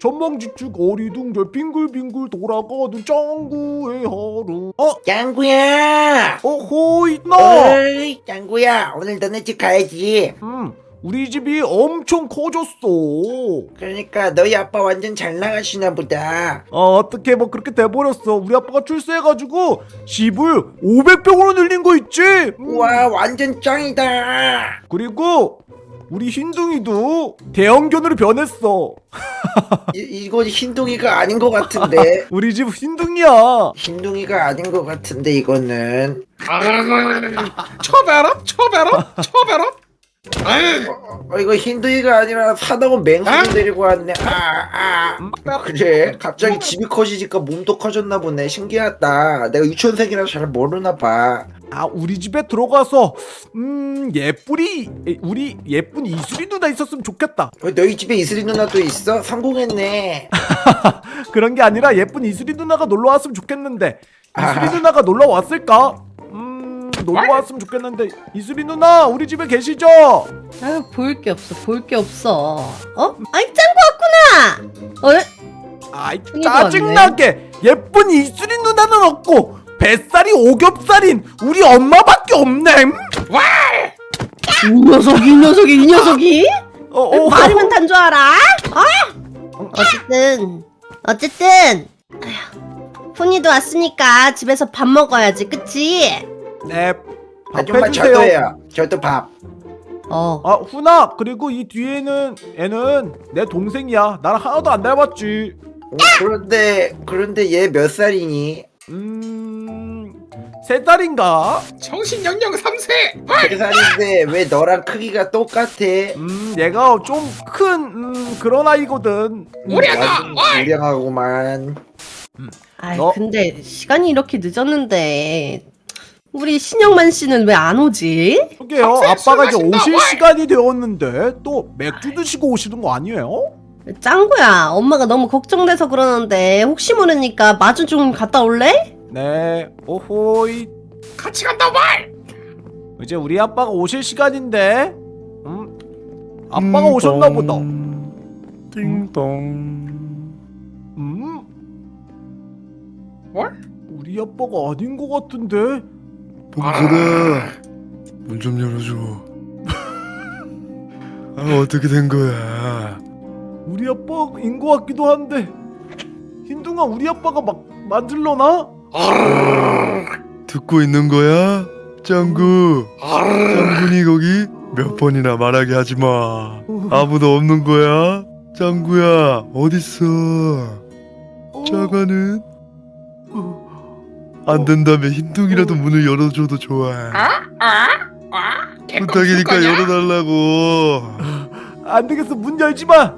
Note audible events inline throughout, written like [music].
전망지축 어리둥절 빙글빙글 돌아가는 짱구의 하루 어? 짱구야! 어호이 나! 어이, 짱구야, 오늘 너네 집 가야지. 음 우리 집이 엄청 커졌어 그러니까 너희 아빠 완전 잘 나가시나 보다. 어, 어떻게 뭐 그렇게 돼버렸어 우리 아빠가 출세해가지고 집을 500평으로 늘린 거 있지? 음. 우와, 완전 짱이다. 그리고 우리 흰둥이도 대형견으로 변했어 [laughs] 이, 이건 흰둥이가 아닌 것 같은데. [laughs] 우리 집 흰둥이야 흰둥이가 아닌 것 같은데 이거는. 쳐봐라 쳐봐라 아유 어, 이거 흰둥이가 아니라 사나운 맹수를 데리고 왔네. 아, 아. 그래, 갑자기 집이 커지니까 몸도 커졌나 보네. 신기하다. 내가 유치원생이라 잘 모르나 봐. 아 우리 집에 들어가서 음 예쁘리 우리 예쁜 이수리 누나 있었으면 좋겠다 왜 너희 집에 이슬이 누나도 있어? 성공했네. [laughs] 그런 게 아니라 예쁜 이수리 누나가 놀러 왔으면 좋겠는데 이수리 아. 누나가 놀러 왔을까? 음 놀러 왔으면 좋겠는데 이수리 누나 우리 집에 계시죠? 아유 볼 게 없어 볼 게 없어 어? 아이 짱구 왔구나 어? 아이 큰일도 짜증나게 예쁜 이수리 누나는 없고 뱃살이 오겹살인 우리 엄마밖에 없네 음? 이 녀석이 이 녀석이 이 녀석이 어, 어, 말이면 탄줄 알아? 어? 어쨌든 어쨌든 아휴, 훈이도 왔으니까 집에서 밥 먹어야지 그치? 네 아줌마 밥해주세요 저도요. 저도 밥. 어 아 훈아 그리고 이 뒤에는 애는 내 동생이야 나랑 하나도 안 닮았지 어, 그런데 그런데 얘 몇 살이니? 음 세 살인가? 정신연령 3세 세 살인데 왜 너랑 크기가 똑같아? 음 얘가 좀 큰 음, 그런 아이거든 음, 어이 무량하고만. 아이 너- 근데 시간이 이렇게 늦었는데 우리 신영만 씨는 왜 안 오지? 그게요. 아빠가 이제 오실. 시간이 되었는데 또 맥주 드시고 오시는 거 아니에요? 짱구야. 엄마가 너무 걱정돼서 그러는데 혹시 모르니까 마주 좀 갔다 올래? 네. 오호이. 같이 간다 말 이제 우리 아빠가 오실 시간인데. 음? 아빠가 오셨나 보다. 띵동. 음? 뭘? 우리 아빠가 아닌 것 같은데 봉선아 문 좀 열어줘. [laughs] 아 어떻게 된 거야? 우리 아빠인 것 같기도 한데. 흰둥아 우리 아빠가 막 만들러나? 듣고 있는 거야? 짱구. 짱구니 거기? 몇 번이나 말하게 하지 마. 아무도 없는 거야? 짱구야 어딨어. 자가는 안 된다면 흰둥이라도 문을 열어줘도 좋아. 아? 아? 아? 부탁이니까 거냐? 열어달라고. 안 되겠어. 문 열지 마.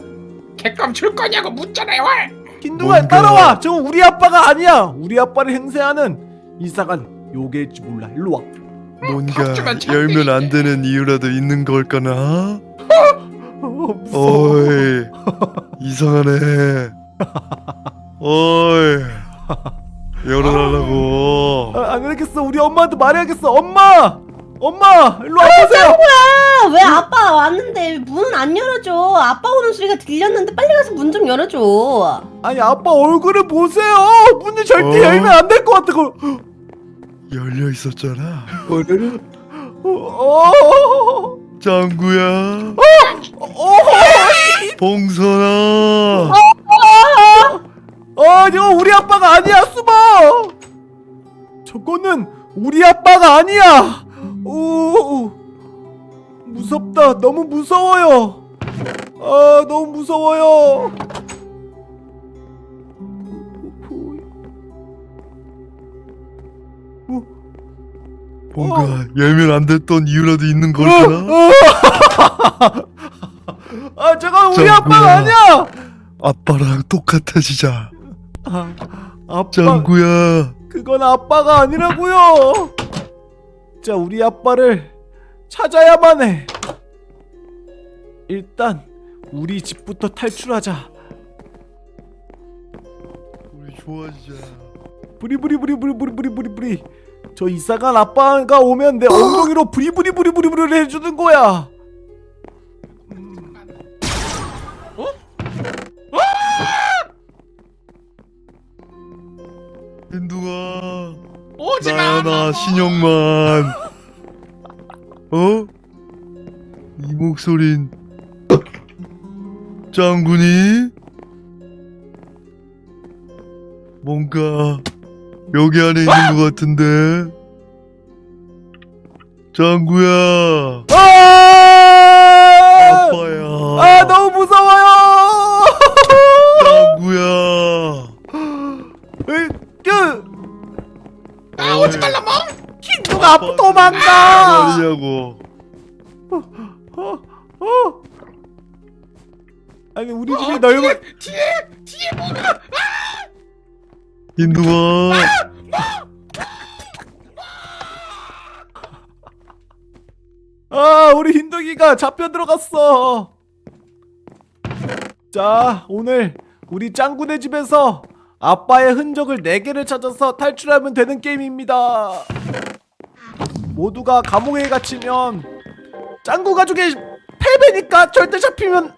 개껌 줄 거냐고 묻잖아요 말 흰둥아 뭔가- 따라와. 저 우리 아빠가 아니야. 우리 아빠를 행세하는 이상한 요괴일지 몰라. 일로 와. 뭔가 박주만 열면 안. 되는 이유라도 있는 걸까나? 어, 어이 이상하네. 어이 [laughs] 열어달라고. 아, 안 되겠어. 우리 엄마한테 말해야겠어. 엄마! 엄마! 일로 와보세요. 아, 왜 아빠 왔는데 문안 열어줘? 아빠 오는 소리가 들렸는데 빨리 가서 문 좀 열어줘. 아니 아빠 얼굴을 보세요. 문을 절대 어? 열면 안 될 것 같아. 그거 열려 있었잖아. 뭐를? 어, 어, 짱구야. 어, 봉선아 아빠가 아니야! 오, 무섭다. 너무 무서워요. 아, 너무 무서워요. 뭔가 열면 안 됐던 이유라도 있는 걸까나? [laughs] 아, 저건 우리. 아빠가 아니야! 아빠랑 똑같아지자 아, 아빠, 짱구야 그건 아빠가 아니라고요. 진짜 우리 아빠를 찾아야만 해. 일단 우리 집부터 탈출하자. 우리 좋아지자. 부리부리부리부리부리부리부리 저 이사간 아빠가 오면 내 엉덩이로 부리부리부리부리부리 해주는 거야. 음. 어? 민둥아 오지마 나야나 신영만. 어? 이 목소린. 짱구니? 뭔가 여기 안에 있는 것 같은데? 짱구야. 아! 아빠야. 아 너무 무서워 오지 말라 멍 흰둥아 도망가. 말이냐고. 어, 어. 아니 우리 집이 넓은 뒤에 뒤에 뭐가? 흰둥아! 아! 우리 흰둥이가 잡혀 들어갔어. 자 오늘 우리 짱구네 집에서 아빠의 흔적을 4개를 찾아서 탈출하면 되는 게임입니다. 모두가 감옥에 갇히면 짱구 가족의 패배니까 절대 잡히면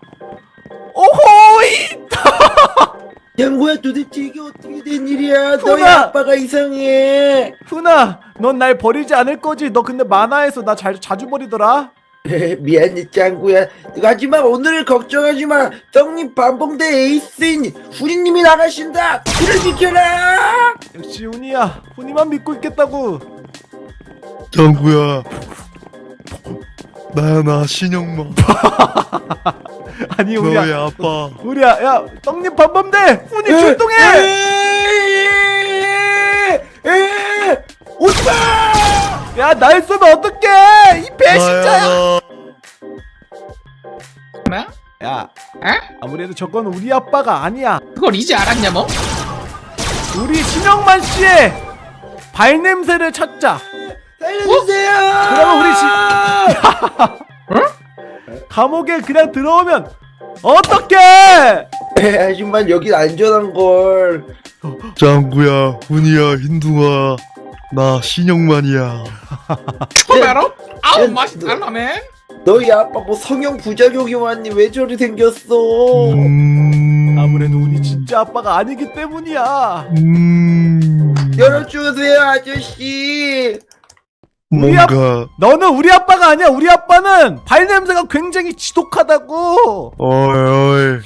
오호이 [laughs] 양구야 도대체 이게 어떻게 된 일이야? 너희! 아빠가 이상해. 훈아 넌 날 버리지 않을 거지 너 근데 만화에서 나 잘, 자주 버리더라 미안해 짱구야. 하지만 오늘 걱정하지 마. 떡잎 반봉대 에이스인 후리님이 나가신다. 길을 비켜라. 역시 훈이야 훈이만 믿고 있겠다고 짱구야 나야 나 신영만 아니 우리야 아빠 우리야 야 떡잎 반범대 훈이 출동해 오지마. 야 날 쏘면 어떡해 이 배신자야 뭐? 야 에? 아무래도 저건 우리 아빠가 아니야 그걸 이제 알았냐 멍? 우리 신영만 씨의 발냄새를 찾자 살려주세요. 그러면 우리 집 [laughs] 감옥에 그냥 들어오면 어떡해 에, 하지만 여긴 안전한 걸. 짱구야 훈이야 흰둥아 나 신영만이야. 초베로? 아우 야, 맛이 너- 달라맨 너희 아빠 뭐 성형 부작용이 왔니? 왜 저리 생겼어? 음... 아무래도 우리 진짜 아빠가 아니기 때문이야. 음... 열어주세요 아저씨. 우리 아- 뭔가 너는 우리 아빠가 아니야. 우리 아빠는 발 냄새가 굉장히 지독하다고. 어이 어이.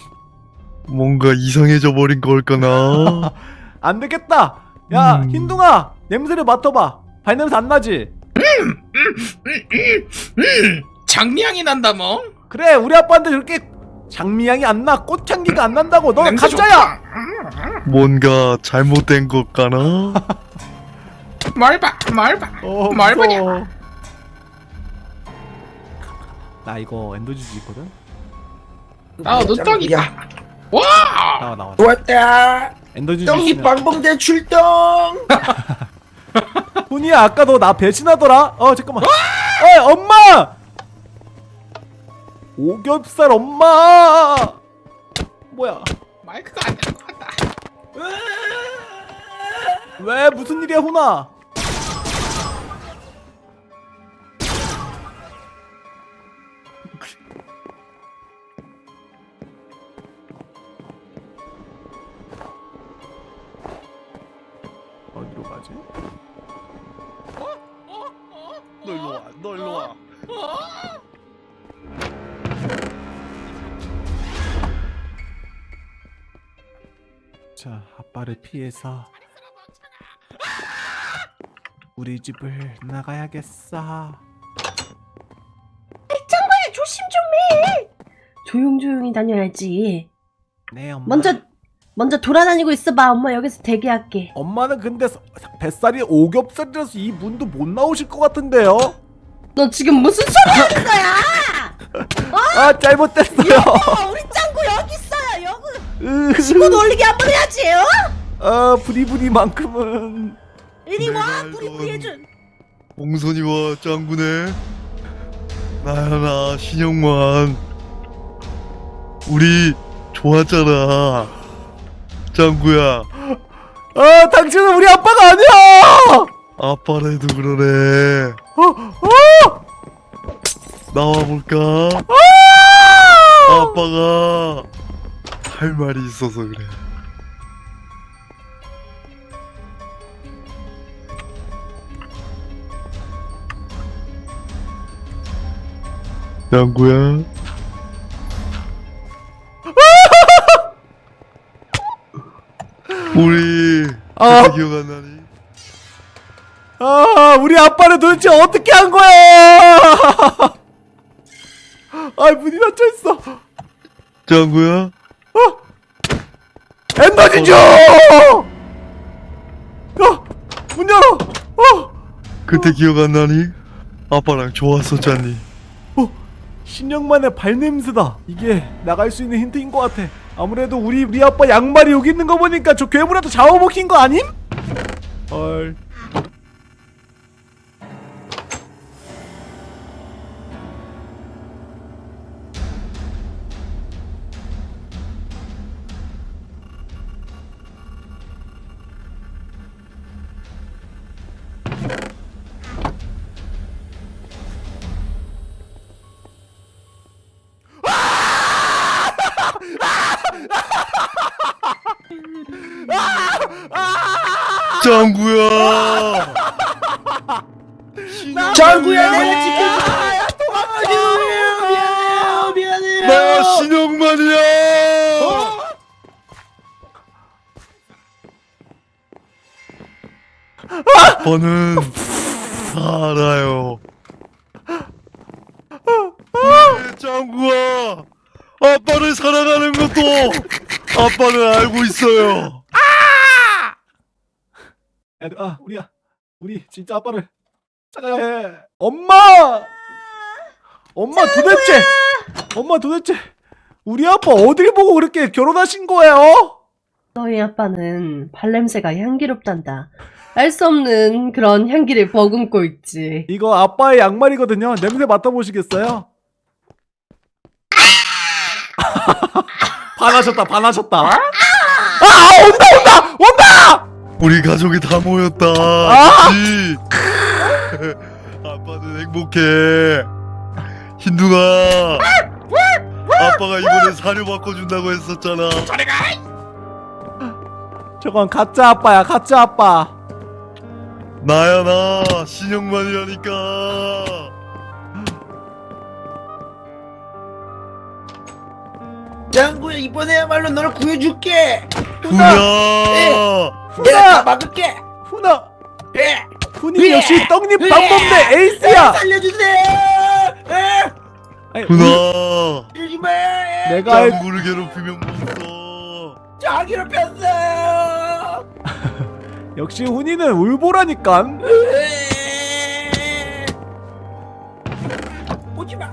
뭔가 이상해져 버린 걸까나? [laughs] 안 되겠다. 야 음. 흰둥아 냄새를 맡아봐 발냄새 안 나지 음 장미향이 난다 멍 그래 우리 아빠한테 그렇게 장미향이 안나 꽃향기가 안 난다고 너 가짜야. 뭔가 잘못된 걸까나 뭘 봐, 뭘 봐. 어, 뭘 무서워. 보냐? 나 이거 엔더주지 있거든 아, 눈덩이. 야, 와! 나와 나와 좋았다. 엔더주지 떡잎 있으면 방봉대 출동. [laughs] 훈이야 아까 너 나 배신하더라? 어 잠깐만. 어 엄마! 오겹살 엄마! 뭐야? 마이크가 안될것 같다. 왜 무슨 일이야 훈아 어디로 가지? 너 일로 와, 너 일로 와. 자 아빠를 피해서 우리 집을 나가야겠어 조심 좀 해. 조용조용히 다녀야지. 네 엄마 먼저 먼저 돌아다니고 있어봐. 엄마 여기서 대기할게. 엄마는 근데 서- 뱃살이 오겹살이라서 이 문도 못 나오실 것 같은데요? 너 지금 무슨 소리 하는 [laughs] 거야? 아 잘못됐어요 어, 우리 짱구 여기 있어요. 여기 으, 친구 놀리게 한번 해야지. 어? 아 부리부리만큼은 이리 와. 우리 해준. 봉선이와 짱구네 나야 나 신영만 우리 좋았잖아 짱구야. 아 당신은 우리 아빠가 아니야! 아빠래도 그러네. 어, 어! 나와볼까? 아! 아빠가 할 말이 있어서 그래. 짱구야. 우리 아. 기억 안 나니? 아, 우리 아빠는 도대체 어떻게 한 거야? [laughs] 아, 문이 닫혀 있어. 짱구야 엔더 진주! 어, 문 열어. 어, 그때 기억 안 나니? 아빠랑 좋았었잖니 어, 신영만의 발냄새다. 이게 나갈 수 있는 힌트인 것 같아. 아무래도 우리 우리 아빠 양말이 여기 있는 거 보니까 저 괴물한테 잡아먹힌 거 아님? 헐. 아빠는 알고 있어요 야, 아, 우리야. 우리 진짜 아빠를 찾아야 해. 엄마! 엄마 도대체 엄마 도대체 우리 아빠 어딜 보고 그렇게 결혼하신 거예요? 너희 아빠는 발냄새가 향기롭단다. 알 수 없는 그런 향기를 머금고 있지. 이거 아빠의 양말이거든요. 냄새 맡아보시겠어요? [laughs] 반하셨다, 반하셨다. 아, 온다, 온다, 온다! 우리 가족이 다 모였다 아! [laughs] 아빠는 행복해 흰둥아 아빠가 이번에 사료 바꿔준다고 했었잖아 저리 가! 저건 가짜 아빠야, 가짜 아빠. 나야 나 신영만이라니까 짱구야 이번에야말로 너를 구해줄게. 훈야 내가 다 막을게. 훈아, 예. 훈이 역시 떡잎 방법대 에이스야. 살려주세요. 훈아. 내가 알- 짱구를 괴롭히면 못써 자기를 폈어요. [laughs] 역시 훈이는 울보라니까. 에. 오지마.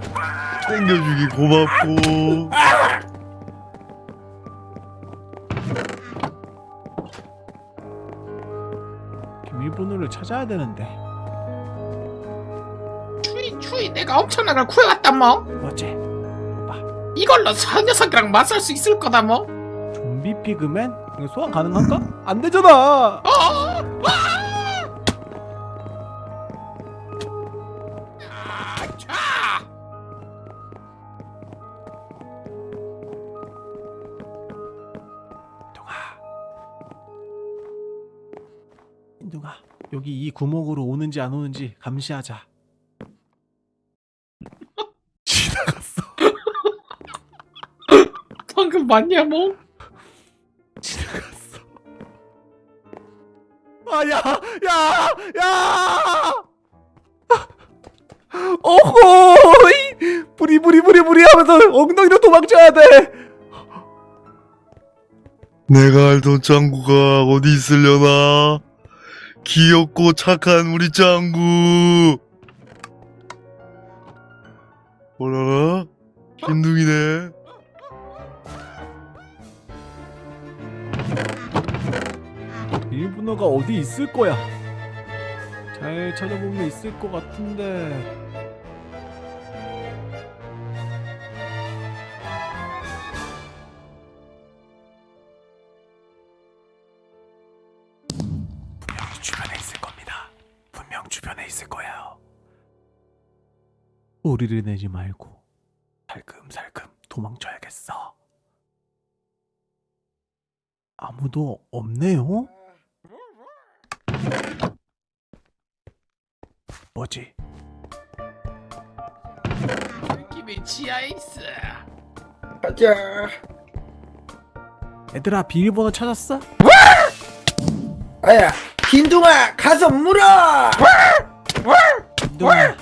챙겨주기 고맙고 비밀번호를 찾아야 되는데. 추이 추이 내가 엄청난 걸 구해왔다 뭐 뭐지? 이걸로 저 녀석이랑 맞설 수 있을 거다 뭐 좀비 피그맨? 소환 가능한가? 안 되잖아. 어? 인둥아, 여기 이 구멍으로 오는지 안 오는지 감시하자. [laughs] 지나갔어. [laughs] 방금 맞냐 뭐? 지나갔어. 아, 야, 야, 야! 어호이! 부리, 부리, 부리, 부리 하면서 엉덩이로 도망쳐야 돼! 내가 알던 짱구가 어디 있으려나 귀엽고 착한 우리 짱구 뭐라나? 흰둥이네 일본어가 어디 있을 거야. 잘 찾아보면 있을 것 같은데. 있을 겁니다. 분명 주변에 있을 거예요. 우리를 내지 말고 살금살금 도망쳐야겠어. 아무도 없네요. 뭐지? 집이 지하에 있어. 가자. 얘들아 비밀번호 찾았어? 아야, 흰둥아 가서 물어. 흰둥아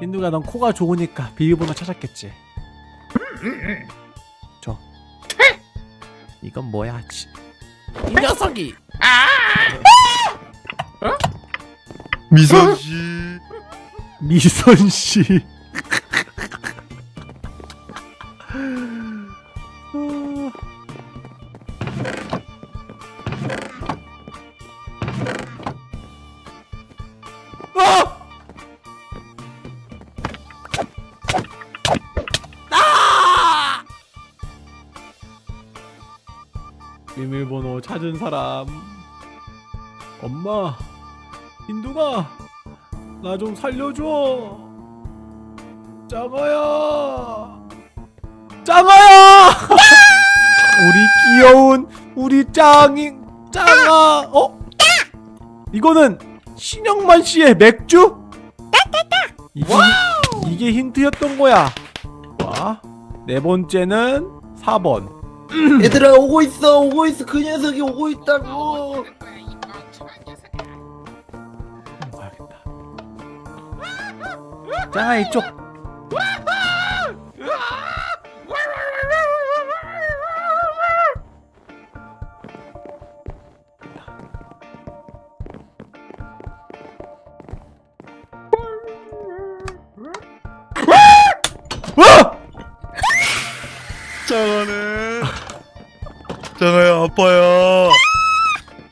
흰둥아 넌 코가 좋으니까 비밀번호 찾았겠지 저 이건 뭐야 치. 이 녀석이 미선 씨. 미선씨 찾은 사람. 엄마 흰둥아 나좀 살려줘. 짱아야. 짱아야! [laughs] 우리 귀여운 우리 짱이 짱아 어? 이거는 신영만 씨의 맥주? 이게, 이게 힌트였던 거야. 와, 네 번째는 4번 얘들아 오고 있어, 오고 있어. 그 녀석이 오고 있다고. 짱아 이쪽 아빠야.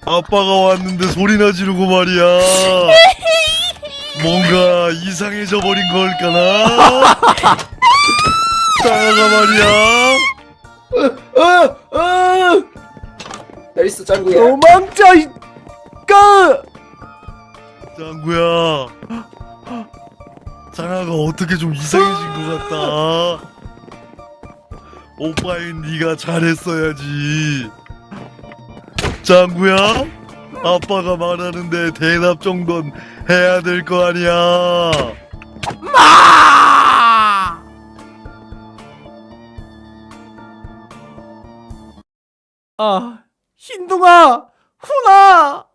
아빠가 왔는데 소리나 지르고 말이야. 뭔가 이상해져 버린 걸까나? 짱아가 말이야. 어, 어. 잘 있어, 짱구야. 도망쳐 이까 짱구야. 짱아가 어떻게 좀 이상해진 것 같다. 오빠인 네가 잘했어야지. 짱구야, 아빠가 말하는데 대답 정도는 해야 될 거 아니야. 아 흰둥아 훈아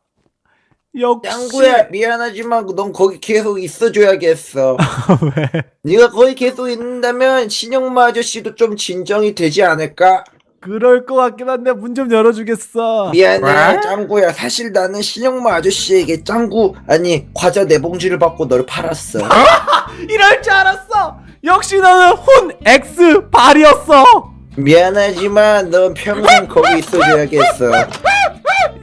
역시 짱구야 미안하지만 넌 거기 계속 있어줘야겠어. [laughs] 왜 네가 거기 계속 있는다면 신영마 아저씨도 좀 진정이 되지 않을까? 그럴 것 같긴 한데 문 좀 열어주겠어. 미안해 짱구야. 사실 나는 신영마 아저씨에게 짱구 아니 과자 네 봉지를 받고 너를 팔았어. [laughs] 이럴 줄 알았어. 역시 너는 훈 X 발이었어. 미안하지만 넌 평생 [laughs] 거기 있어줘야겠어.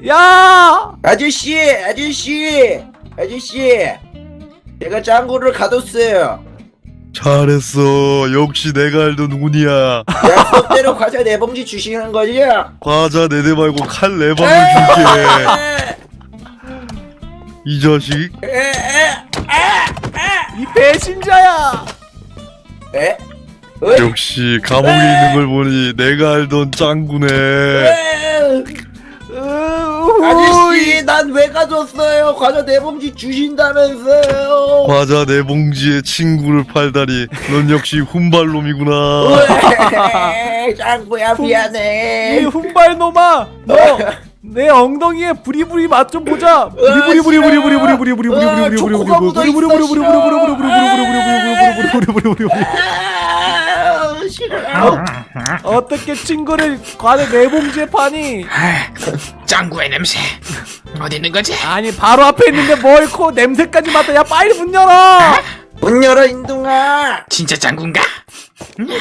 야! 아저씨 아저씨 아저씨. 제가 짱구를 가뒀어요 잘했어. 역시 내가 알던 운이야. 약속대로 과자 네 봉지 주시는 거죠? 과자 네 대 말고 칼 네 방울 줄게. 이 자식. 이 배신자야 에? 어? 역시 감옥에 있는 걸 보니 내가 알던 짱구네. 에? 으, 아저씨 난왜 가졌어요? 과자 네 봉지 주신다면서요. 과자 네 봉지에 친구를 팔다니 넌 역시 훈발놈이구나. 짱구야 [laughs] 이 미안해. 훈발놈아 너 내 엉덩이에 부리부리 맛 좀 보자. 부리부리 부리 부리 부리 부리 부리 부리 부리 부리 부리 부리 초코가 묻어 있어, 부리 부리 부리 부리 부리 부리 부리 부리 부리 부리 부리 부리. 아, 싫어 어떻게 친구를 과자 네 봉지에 파니 아, 짱구의 냄새. 어디 있는 거지? 아니 바로 앞에 있는데 뭘 코 냄새까지 맡아 야 빨리 문 열어 문 열어 인둥아 진짜 짱구인가?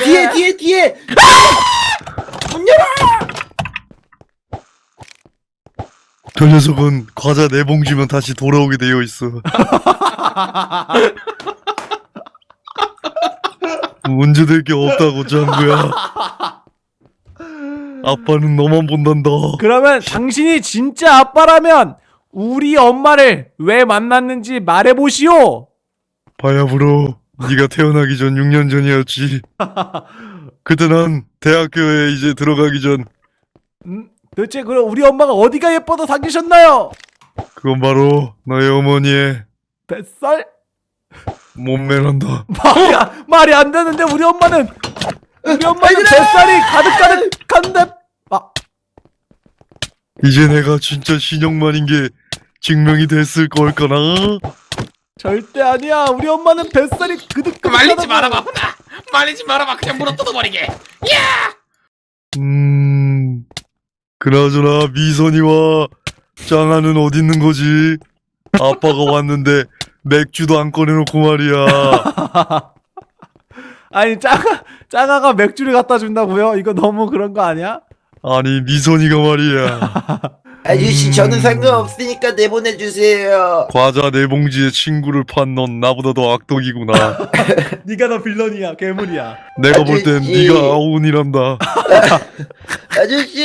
뒤에 뒤에 뒤에 문 열어 저 녀석은 과자 네 봉지면 다시 돌아오게 되어 있어 문제될 게 없다고 짱구야 아빠는 너만 본단다. 그러면 당신이 진짜 아빠라면 우리 엄마를 왜 만났는지 말해보시오. 바야브로 네가 태어나기 전 6년 전이었지. 그때 난 대학교에 이제 들어가기 전. 음, 도대체 그럼 우리 엄마가 어디가 예뻐서 사귀셨나요? 그건 바로 너의 어머니의 뱃살? 몸매난다. [laughs] 말이 안- 말이 안 되는데 우리 엄마는 우리 엄마는 뱃살이 가득가득한데 아. 이제 내가 진짜 신영만인 게 증명이 됐을 걸까나? 절대 아니야. 우리 엄마는 뱃살이 그득그득 말리지 말아봐 훈아! 말리지 말아봐 그냥 물어 뜯어버리게. 음... 그나저나 미선이와 짱아는 어디 있는 거지? 아빠가 왔는데 맥주도 안 꺼내놓고 말이야 [laughs] 아니 짱아 짱아가 맥주를 갖다 준다고요? 이거 너무 그런 거 아니야? 아니 미선이가 말이야 [laughs] 아저씨 저는 음. 상관없으니까 내보내주세요 과자 네 봉지에 친구를 판 넌 나보다 더 악덕이구나 [laughs] 네가 더 빌런이야 괴물이야 내가 볼땐 아저씨. 네가 아운이란다 아저씨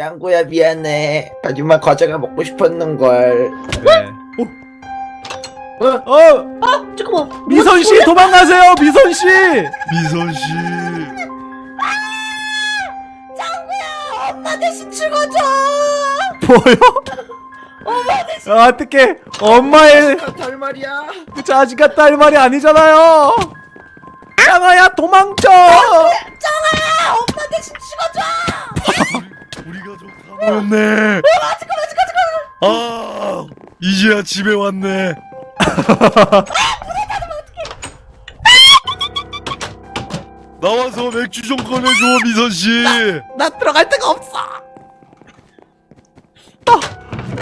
양구야 미안해 하지만 과자가 먹고 싶었는걸 네. 어? 어 잠깐만. 미선 씨 도망가세요 미선 씨 미선씨 엄마 대신 죽어줘. 뭐요? 아, 어떻게 엄마의 할 말이야 그 자식 같다 할 말이 아니잖아요. 짱아야 도망쳐. 엄마 대신 죽어줘. [laughs] 우리 가족 다 모였네 아 이제야 집에 왔네. [laughs] 나와서 맥주 좀 꺼내줘 미선씨. 나 들어갈 데가 없어.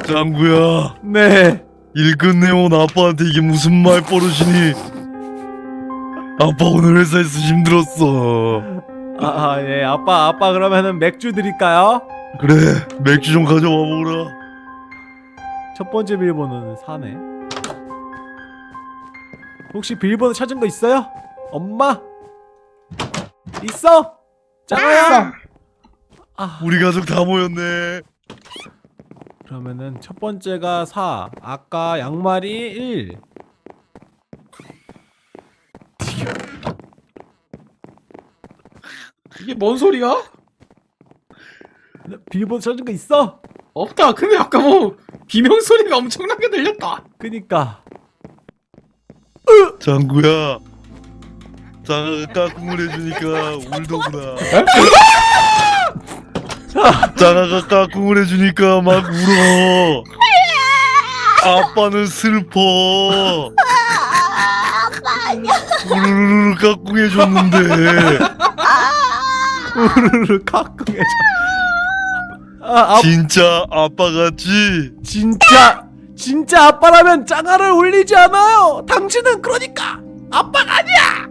짱구야. 네. 일 끝내온 아빠한테 이게 무슨 말 버릇이니? 아빠 오늘 회사에서 힘들었어. 아, 아, 예, 아빠, 아빠 그러면은 맥주 드릴까요? 그래 맥주 좀 가져와 보라 첫 번째 비밀번호는 4네. 혹시 비밀번호 찾은 거 있어요? 엄마? 있어? 짱아야? 아, 우리 가족 다 모였네 그러면은 첫 번째가 4, 아까 양말이 1. 이게 뭔 소리야? 비밀번호 찾은 거 있어? 없다. 근데 아까 뭐 비명 소리가 엄청나게 들렸다. 그니까. 짱구야. 짱아가 까꿍을 해주니까 울더구나. 짱아가 까꿍을 해주니까 막 울어. 아빠는 슬퍼. 우르르르 까꿍 해줬는데. 우르르 가끔해줘. 아, 아, 진짜 아빠 같지? 진짜 진짜 아빠라면 짱아를 울리지 않아요. 당신은 그러니까 아빠가 아니야.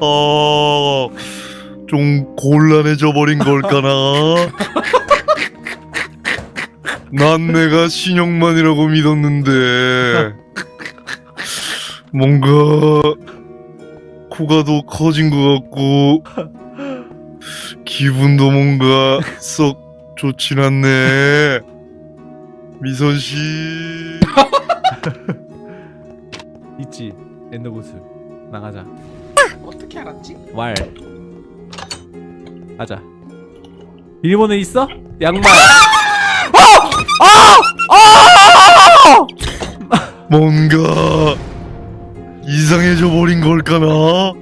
어... 좀 곤란해져 버린 걸까나? 난 내가 신영만이라고 믿었는데 뭔가 코가 더 커진 것 같고 기분도 뭔가 썩 좋진 않네 미선 씨 [laughs] 있지 엔더구슬 나가자. 어떻게 알았지? 왈. 가자. 비밀번호 있어? 양말. [laughs] 뭔가 이상해져 버린 걸까나?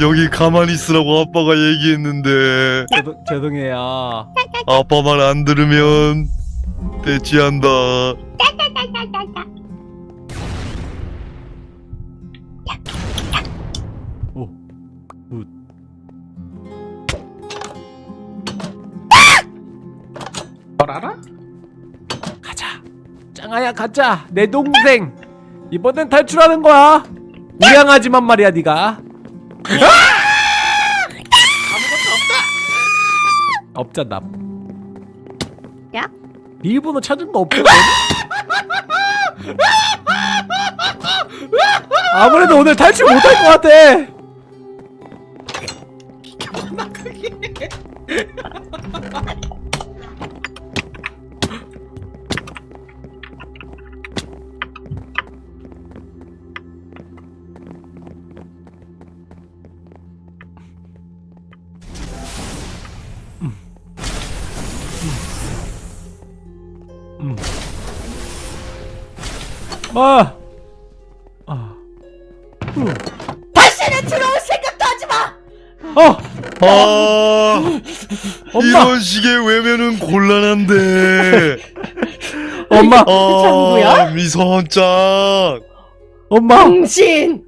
여기 가만히 있으라고 아빠가 얘기했는데 죄송, 죄송해요. 아빠 말 안 들으면 대치한다. 오. good. 뭘 알아? 가자. 짱아야 가자. 내 동생. 이번엔 탈출하는 거야. 우량하지만 말이야 네가. 아무것도 없다 없잖아. 야? 비밀번호 찾은 거 없거든. 아무래도 오늘 탈출 못할 것 같아. 나 그게 아! 아. 후. 다시는 들어올 생각도 하지 마! 어! 아! 엄마! 이런 식의 외면은 곤란한데. 엄마! 아, 미선짱! 엄마! 당신!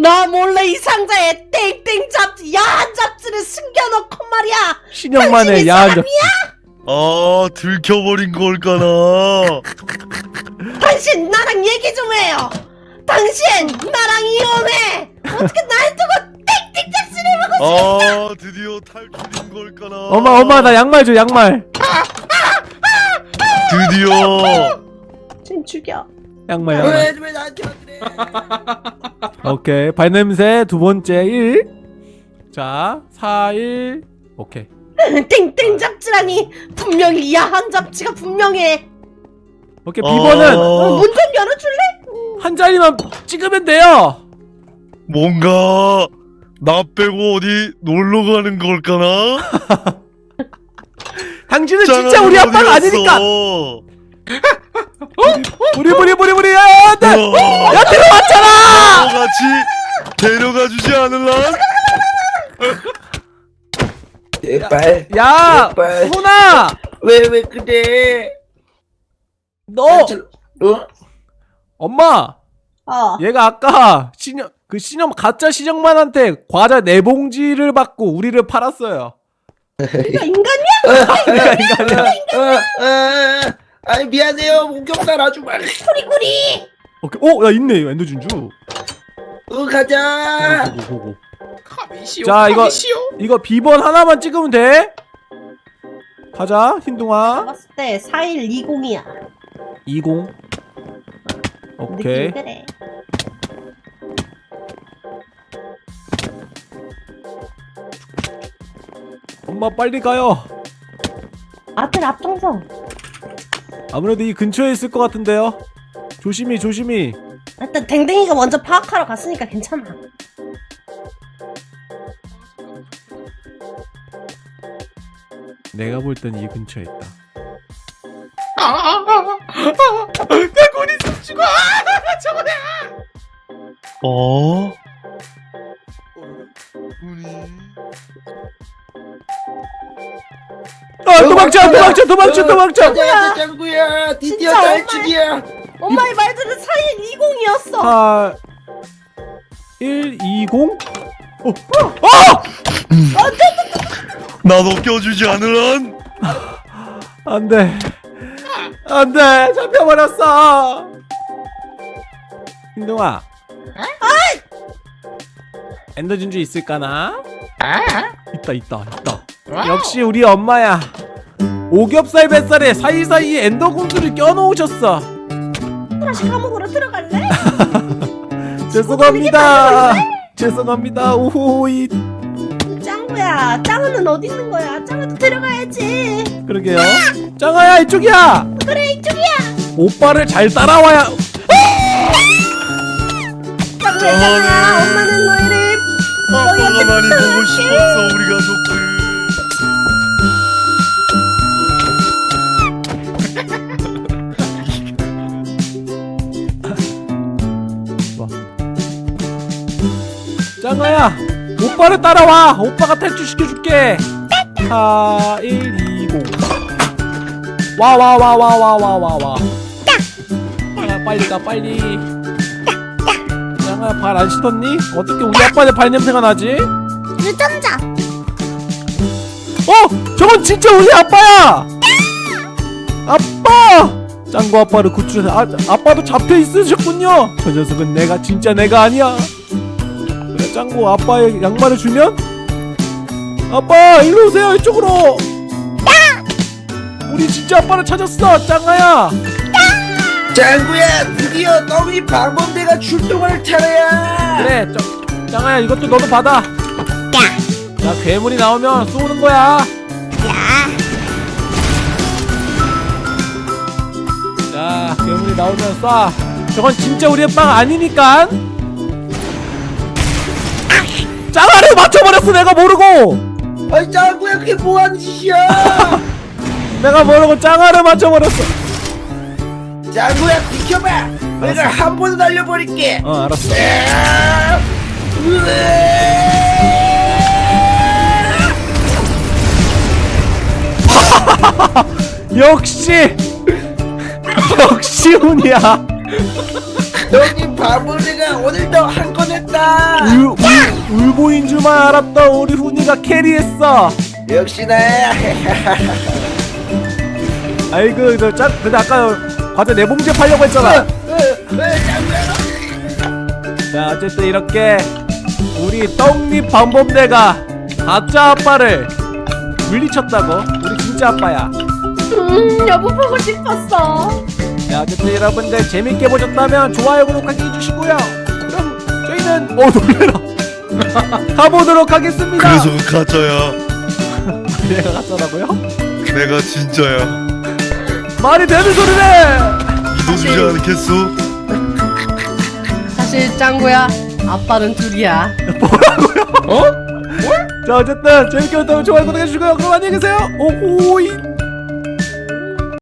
나 몰래 이 상자에 땡땡 잡지 야한 잡지를 숨겨놓고 말이야! 신형만의 야한 잡지! 아 들켜버린 걸까나? 당신 나랑 얘기 좀 해요. 당신 나랑 이혼해. 어떻게 날 두고 땡땡 잡지를 먹어? 아 드디어 탈출인 걸까나? 엄마 엄마 나 양말 줘 양말. 드디어. 좀 죽여. 양말 양말. 왜, 왜 나한테 그래? [laughs] 오케이 발냄새 두 번째 1자 4 1 오케이 땡땡 잡지라니. 분명히 야한 잡지가 분명해. 오케이 비번은 어, 문 좀 열어줄래? 한 자리만 찍으면 돼요. 뭔가 나 빼고 어디 놀러 가는 걸까나? [laughs] 당신은 진짜 우리 아빠가 아니니까. 갔어? 우리 우리 우리 우리 야, 나, 우와. 야 들어왔잖아! 너 같이 데려가 주지 않을라? 제발 야 제발. 소나 왜왜 그래? 너! 어? 엄마! 어. 얘가 아까 신영 그 신영 가짜 신영만한테 과자 네 봉지를 받고 우리를 팔았어요. 이거 인간이야? 그러니까 [laughs] 인간이야. 어, 어, 아니 미안해요. 목격살 아주 말 꾸리꾸리. 오케이. 오야 있네. 엔더 진주. 어 가자. 보고 카미시오 자, 이거- 카미시오. 이거 비번 하나만 찍으면 돼. 가자 흰둥아. 봤을 때 4120이야. 20 오케이. 그래. 엄마 빨리 가요. 아들 앞장서. 아무래도 이 근처에 있을 것 같은데요. 조심히 조심히. 일단 댕댕이가 먼저 파악하러 갔으니까 괜찮아 내가 볼 땐 이 근처에 있다. 아 아아아 내 꼬리 좀 죽어 아 저거네 어? 아 도망쳐 도망쳐 도망쳐 도망쳐! 가자 짱구야. 드디어 진짜 탈출이야. 엄마의 말들은 4120이었어. 4 1 2 0 어, 어! 나도 껴주지 않을란? 안돼. 안돼. 잡혀버렸어. 흰둥아. 엔더 진주 있을까나? 아 있다 있다 있다. 역시 우리 엄마야. 오겹살 뱃살에 사이사이에 엔더 군수를 껴놓으셨어. 다시 감옥으로 들어갈래? [laughs] 죄송합니다. 죄송합니다. 오호이 짱구야. 짱우는 어디 있는 거야? 짱우도 들어가야지. 그러게요. 짱아야 이쪽이야! 그래 이쪽이야! 오빠를 잘 따라와야 짱구야 짱아 엄마는 너희를 아빠가 많이 보고 싶었어 우리 가족들 짱아야 오빠를 따라와 오빠가 탈출시켜줄게 4 1 2 0 와 와 와 와 와 와 와와 야 빨리 가 빨리 짱아야 발안 씻었니? 어떻게 우리 아빠의 발냄새가 나지? 유전자 어! 저건 진짜 우리 아빠야! 아빠! 짱구 아빠를 구출해서 아, 아빠도 잡혀 있으셨군요. 저 녀석은 내가 진짜 내가 아니야. 짱구 아빠의 양말을 주면 아빠 일로 오세요 이쪽으로. 우리 진짜 아빠를 찾았어 짱아야. 짱구야 드디어 너희 방범대가 출동할 차례야 그래 짱, 짱아야 이것도 너도 받아. 야 괴물이 나오면 쏘는 거야. 자, 괴물이 나오면 쏴. 저건 진짜 우리 아빠가 아니니까. 짱아를 맞춰버렸어 내가 모르고. 아이 짱구야 그게 뭐하는 짓이야? [laughs] 내가 모르고 짱아를 맞춰버렸어. 짱구야 비켜봐. 내가 한 번에 날려버릴게. 어 알았어. [laughs] 역시 [laughs] 역시 운이야. 형님 바보리가 오늘도 한 건 했다 울, 울, 울보인 줄만 알았던 우리 훈이가 캐리했어. 역시 나야 아이고 너 짠, 근데 아까 과자 네 봉지 팔려고 했잖아. 자 어쨌든 이렇게 우리 떡잎 방범대가 가짜 아빠를 물리쳤다고. 우리 진짜 아빠야. 음 여보 보고 싶었어. 자 어쨌든 여러분들 재밌게 보셨다면 좋아요 구독하기 해주시고요 저희는 어 놀래라. [laughs] 가보도록 하겠습니다. 그래서 그 가짜야. [laughs] 내가 가짜라고요? 내가 진짜야. 말이 되는 소리네! 믿어주지 않겠어? 사실 짱구야 아빠는 둘이야. [laughs] 자 어쨌든 재밌게 봤다면 좋아요 구독해주시고요. 그럼 안녕히 계세요. 오호이